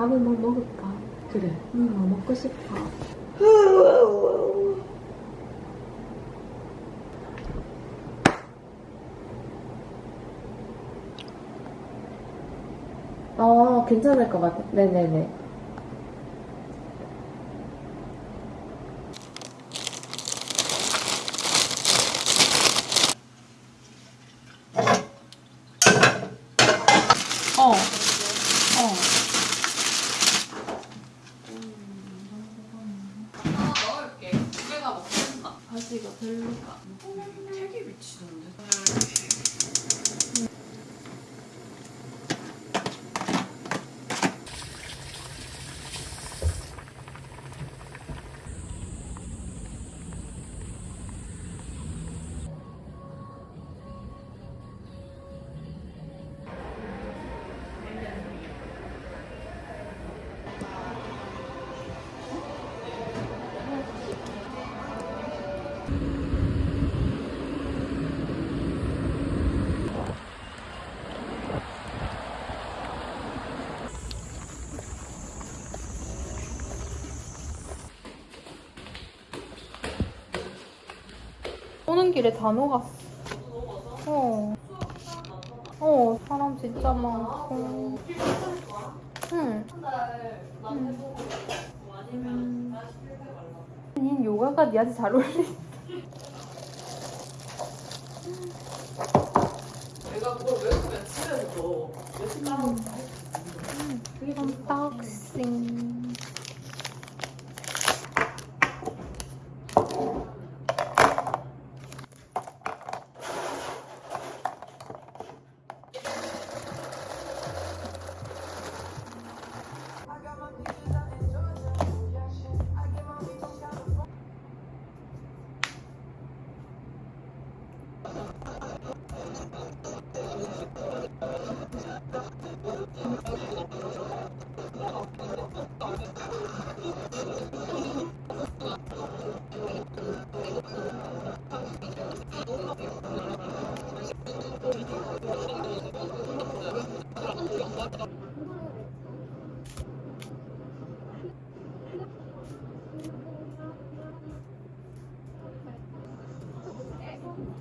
밥을 뭐 먹을까? 그래. 응, 뭐 먹고 싶어. 어, 괜찮을 것 같아. 네네네. 어. 어. 넣을게. 두 개가 바지가 별로가. 되게 미치던데. 오는 길에 다 녹았어. 어. 어, 사람 진짜 많고. 응. 음. 닌 요가가 니한테 잘 어울리. 내가 그걸 외우면 집에서도 며칠 따로 언박싱.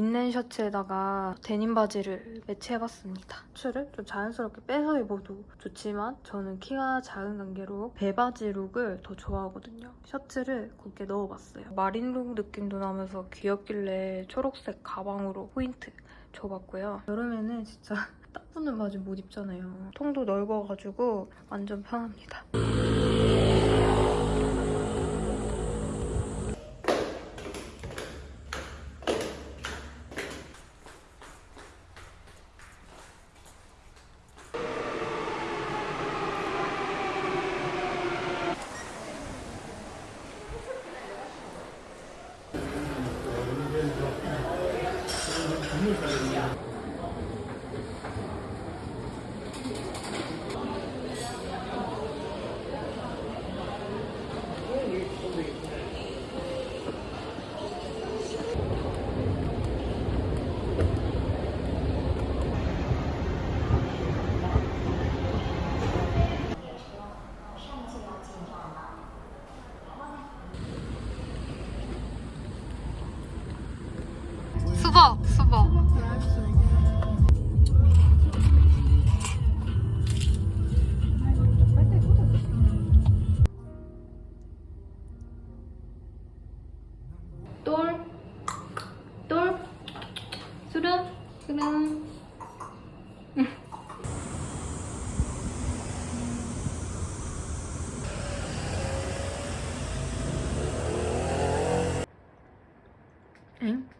린넨 셔츠에다가 데님 바지를 매치해봤습니다. 셔츠를 좀 자연스럽게 빼서 입어도 좋지만 저는 키가 작은 관계로 배바지 look을 더 좋아하거든요. 셔츠를 곱게 넣어봤어요. marine look 느낌도 나면서 귀엽길래 초록색 가방으로 포인트 줘봤고요. 여름에는 진짜 딱 붙는 바지 못 입잖아요. 통도 넓어가지고 완전 편합니다. 嗯。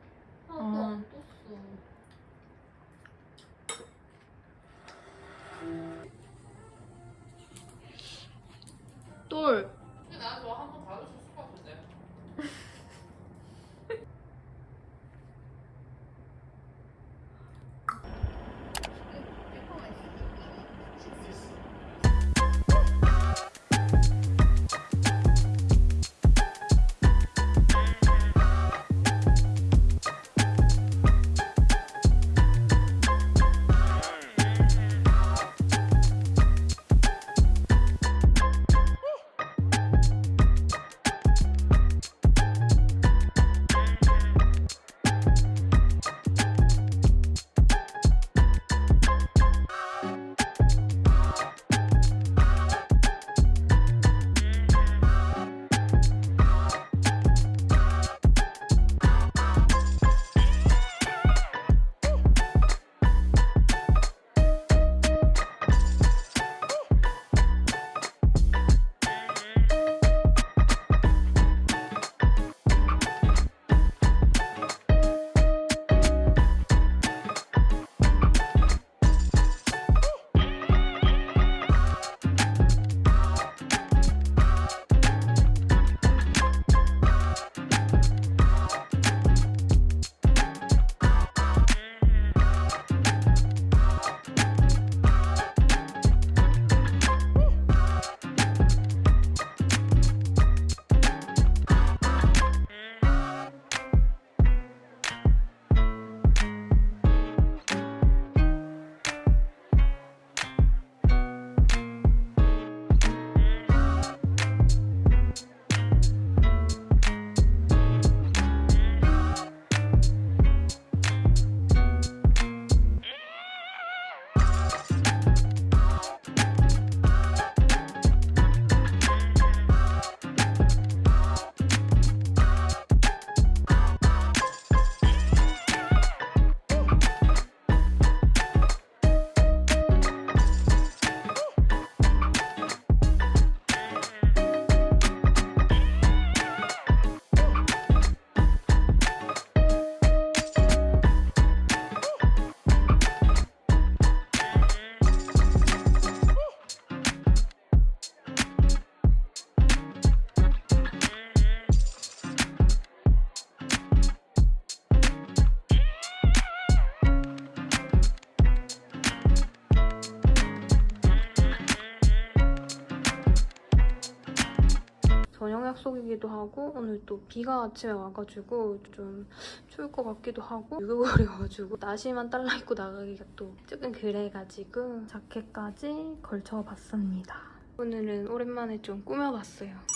약속이기도 하고 오늘 또 비가 아침에 와가지고 좀 추울 것 같기도 하고 유교거리여가지고 나시만 딸라 입고 나가기가 또 조금 그래가지고 자켓까지 걸쳐봤습니다. 오늘은 오랜만에 좀 꾸며봤어요.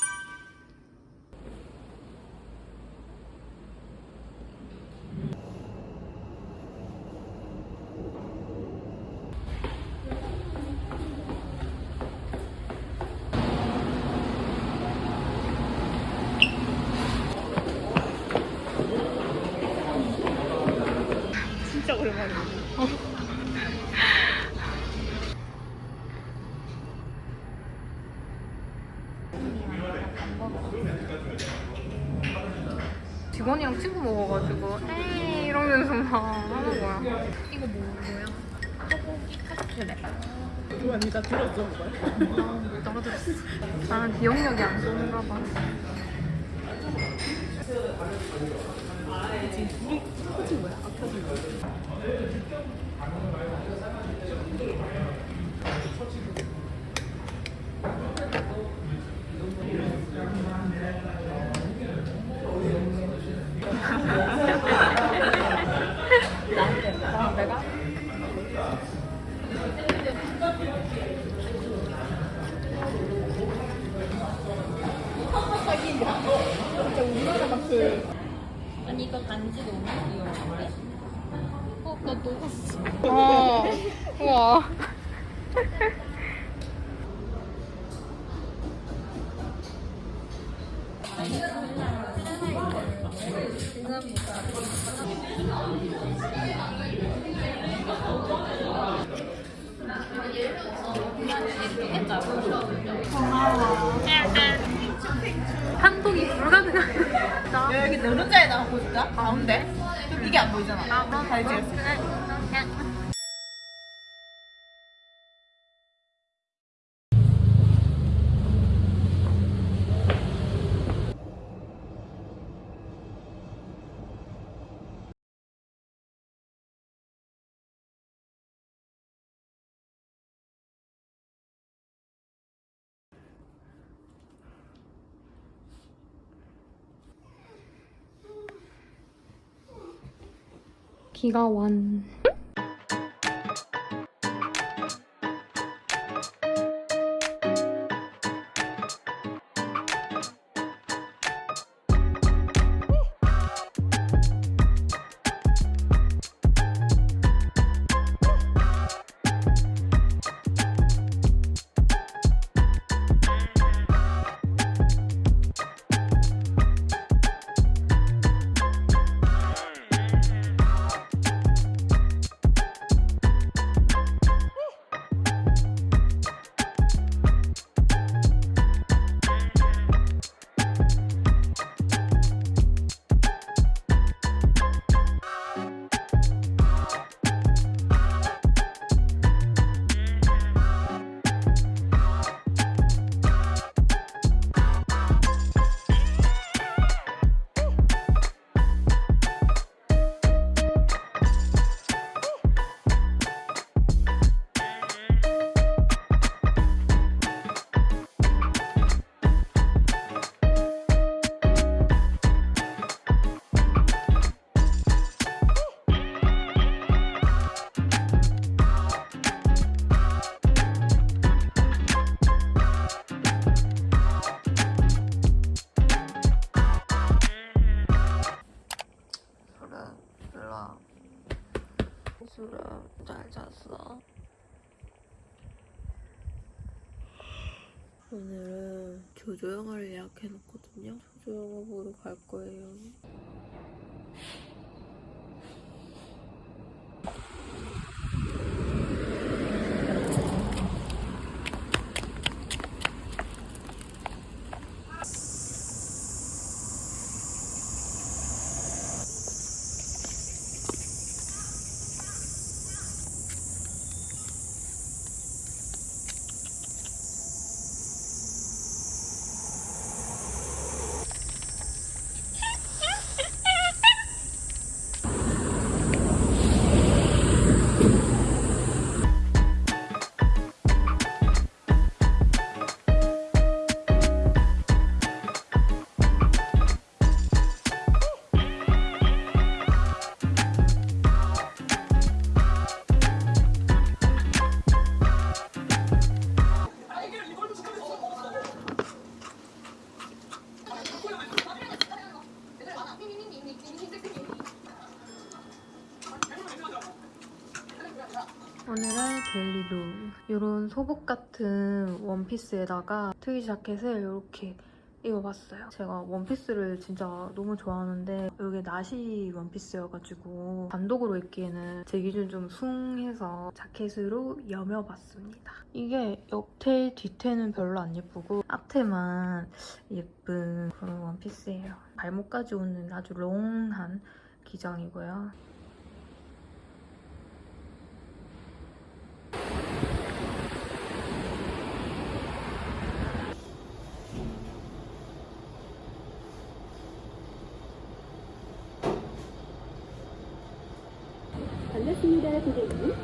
오랜만이야. 직원이랑 친구 먹어가지고 에이 이러면서 막 하는 거야. 이거 뭐, 뭐야? 카스트레. 그거 네가 들었어? 떨어졌어. 나는 기억력이 안 좋은가 봐. 가운데? 이게 안 보이잖아. 아, 그럼 잘 지었어. 비가 완. 소복 같은 원피스에다가 트위 자켓을 이렇게 입어봤어요. 제가 원피스를 진짜 너무 좋아하는데 이게 나시 원피스여가지고 단독으로 입기에는 제 기준 좀 숭해서 자켓으로 여며봤습니다. 이게 옆테 뒤태는 별로 안 예쁘고 앞태만 예쁜 그런 원피스예요. 발목까지 오는 아주 롱한 기장이고요. 반갑습니다, 고객님.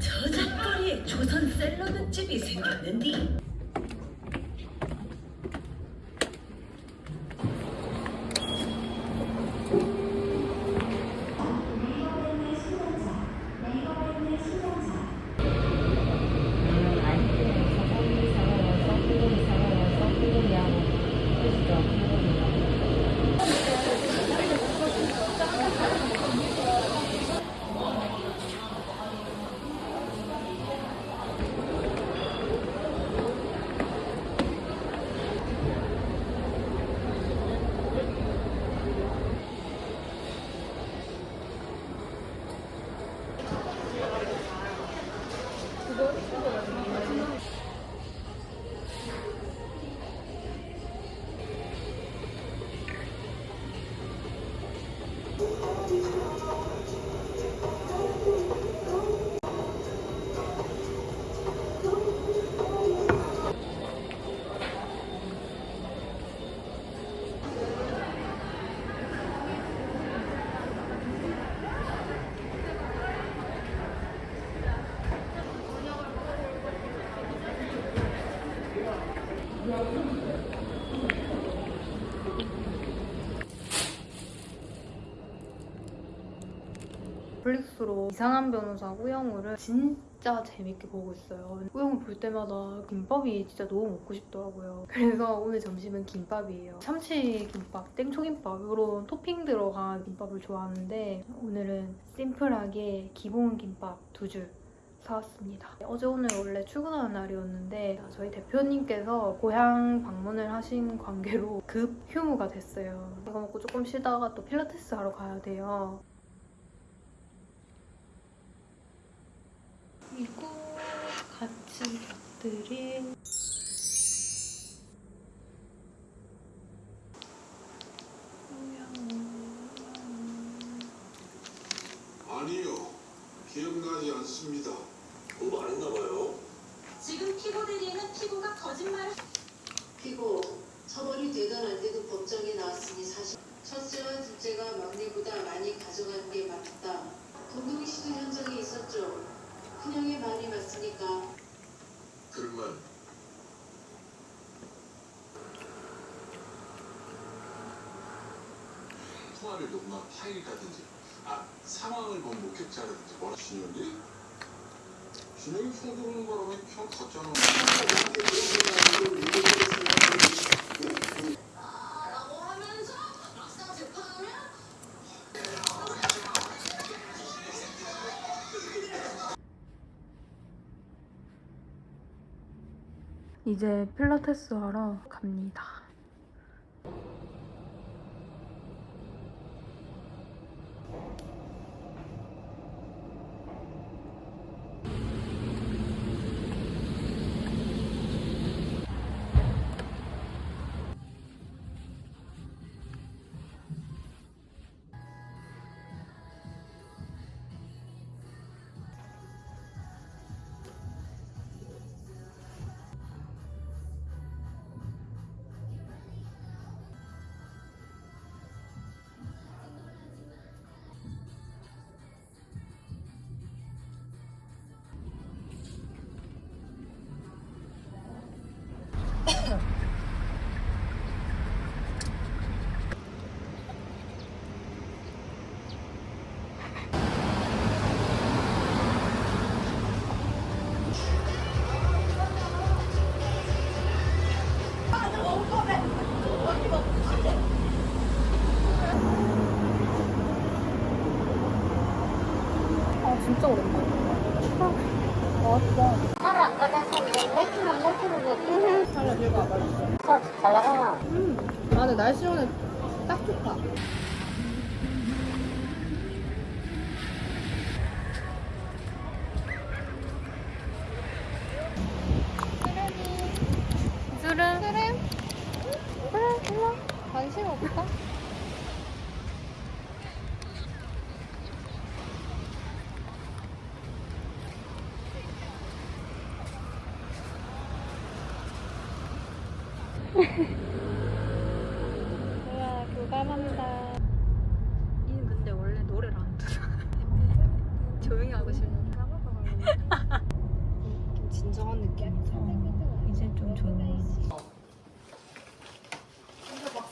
저작거리의 조선 샐러드집이 생겼는디 넷플릭스로 이상한 변호사 우영우를 진짜 재밌게 보고 있어요. 우영우 볼 때마다 김밥이 진짜 너무 먹고 싶더라고요. 그래서 오늘 점심은 김밥이에요. 참치 김밥, 땡초김밥 이런 토핑 들어간 김밥을 좋아하는데 오늘은 심플하게 기본 김밥 두 줄 사왔습니다. 어제 오늘 원래 출근하는 날이었는데 저희 대표님께서 고향 방문을 하신 관계로 급 휴무가 됐어요. 이거 먹고 조금 쉬다가 또 필라테스 하러 가야 돼요. 그리고 같이 곁들인 아니요, 기억나지 않습니다. 공부 안 했나봐요. 지금 피고 대리에는 피고가 거짓말을 피고 처벌이 되든 안 되든 법정에 나왔으니 사실 첫째와 둘째가 막내보다 많이 가져간 게 맞다. 동동희 씨도 현장에 있었죠. 큰형의 말이 맞으니까 그러면 통화를 녹음한 파일이라든지 아 상황을 본 목격자라든지 뭐라 신영이? 신영이 형 들어오는 거라면 형 재판하면 이제 필라테스 하러 갑니다.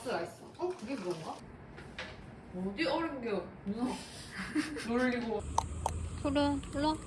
밸런스 라이스 어? 그게 그런가? 어디 어른 게 누나 놀리고 그래 불러